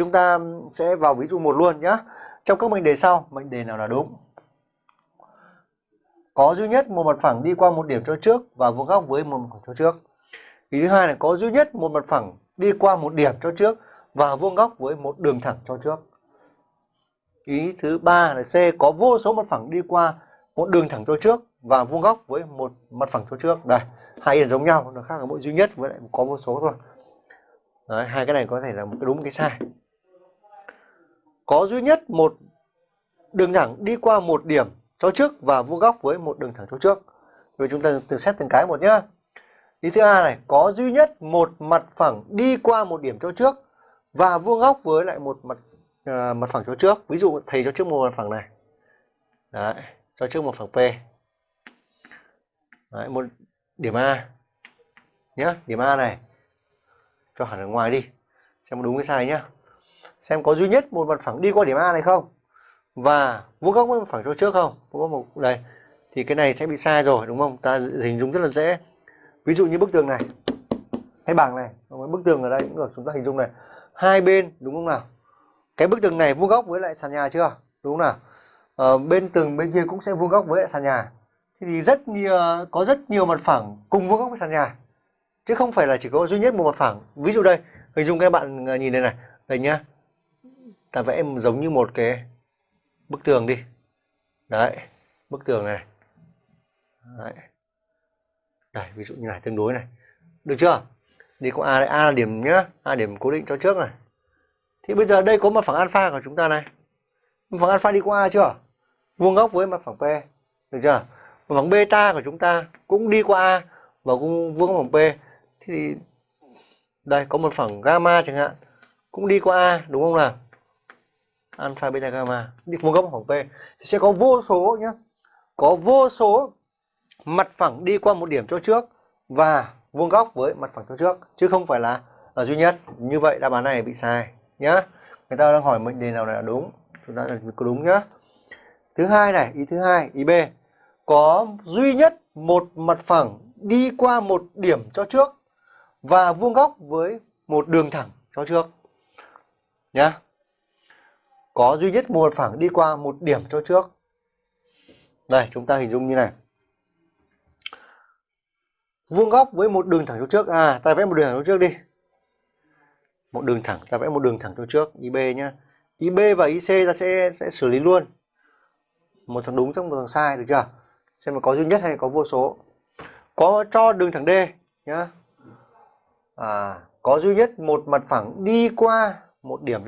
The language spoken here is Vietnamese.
chúng ta sẽ vào ví dụ một luôn nhé. Trong các mệnh đề sau, mệnh đề nào là đúng? Có duy nhất một mặt phẳng đi qua một điểm cho trước và vuông góc với một mặt phẳng cho trước. Ý thứ hai là có duy nhất một mặt phẳng đi qua một điểm cho trước và vuông góc với một đường thẳng cho trước. Ý thứ ba là C có vô số mặt phẳng đi qua một đường thẳng cho trước và vuông góc với một mặt phẳng cho trước. Đây, hai điểm giống nhau, nó khác ở mỗi duy nhất với lại có vô số thôi. Đấy, hai cái này có thể là một cái đúng một cái sai. Có duy nhất một đường thẳng đi qua một điểm cho trước và vuông góc với một đường thẳng cho trước. Rồi chúng ta từ xét từng cái một nhá. Ý thứ A này, có duy nhất một mặt phẳng đi qua một điểm cho trước và vuông góc với lại một mặt uh, mặt phẳng cho trước. Ví dụ thầy cho trước một mặt phẳng này. Đấy, cho trước một phẳng P. Đấy, một điểm A. Nhá, điểm A này. Cho hẳn ở ngoài đi. Xem đúng hay sai nhá. Xem có duy nhất một mặt phẳng đi qua điểm A này không? Và vuông góc với mặt phẳng cho trước không? Vuông góc một đây. Thì cái này sẽ bị sai rồi đúng không? Ta hình dung rất là dễ. Ví dụ như bức tường này. Hay bảng này bức tường ở đây cũng được chúng ta hình dung này. Hai bên đúng không nào? Cái bức tường này vuông góc với lại sàn nhà chưa? Đúng không nào? Ờ, bên tường bên kia cũng sẽ vuông góc với lại sàn nhà. Thì rất nhiều có rất nhiều mặt phẳng cùng vuông góc với sàn nhà. Chứ không phải là chỉ có duy nhất một mặt phẳng ví dụ đây hình dung các bạn ờ, nhìn đây này. Đây nhá ta vẽ giống như một cái bức tường đi. Đấy, bức tường này. Đấy. Đây, ví dụ như này, tương đối này. Được chưa? Đi có a đấy a là điểm nhá. A điểm cố định cho trước này. Thì bây giờ đây có mặt phẳng alpha của chúng ta này. Mặt phẳng alpha đi qua a chưa? Vuông góc với mặt phẳng p. Được chưa? Mặt phẳng beta của chúng ta cũng đi qua a và cũng vuông góc bằng p. Thì đây, có một phẳng gamma chẳng hạn. Cũng đi qua a, đúng không nào? Alpha beta gamma. Đi vuông góc phẳng p. Thì sẽ có vô số nhé có vô số mặt phẳng đi qua một điểm cho trước và vuông góc với mặt phẳng cho trước chứ không phải là, là duy nhất. Như vậy đáp án này bị sai nhá. Người ta đang hỏi mệnh đề nào là đúng. Chúng ta có đúng nhá. Thứ hai này ý thứ hai ý b. Có duy nhất một mặt phẳng đi qua một điểm cho trước và vuông góc với một đường thẳng cho trước nhá có duy nhất một mặt phẳng đi qua một điểm cho trước. Đây, chúng ta hình dung như này. Vuông góc với một đường thẳng cho trước. À ta vẽ một đường thẳng cho trước đi. Một đường thẳng, ta vẽ một đường thẳng cho trước IB nhá. IB và IC ta sẽ sẽ xử lý luôn. Một thằng đúng trong một thằng sai, được chưa? Xem mà có duy nhất hay có vô số. Có cho đường thẳng D nhá. À có duy nhất một mặt phẳng đi qua một điểm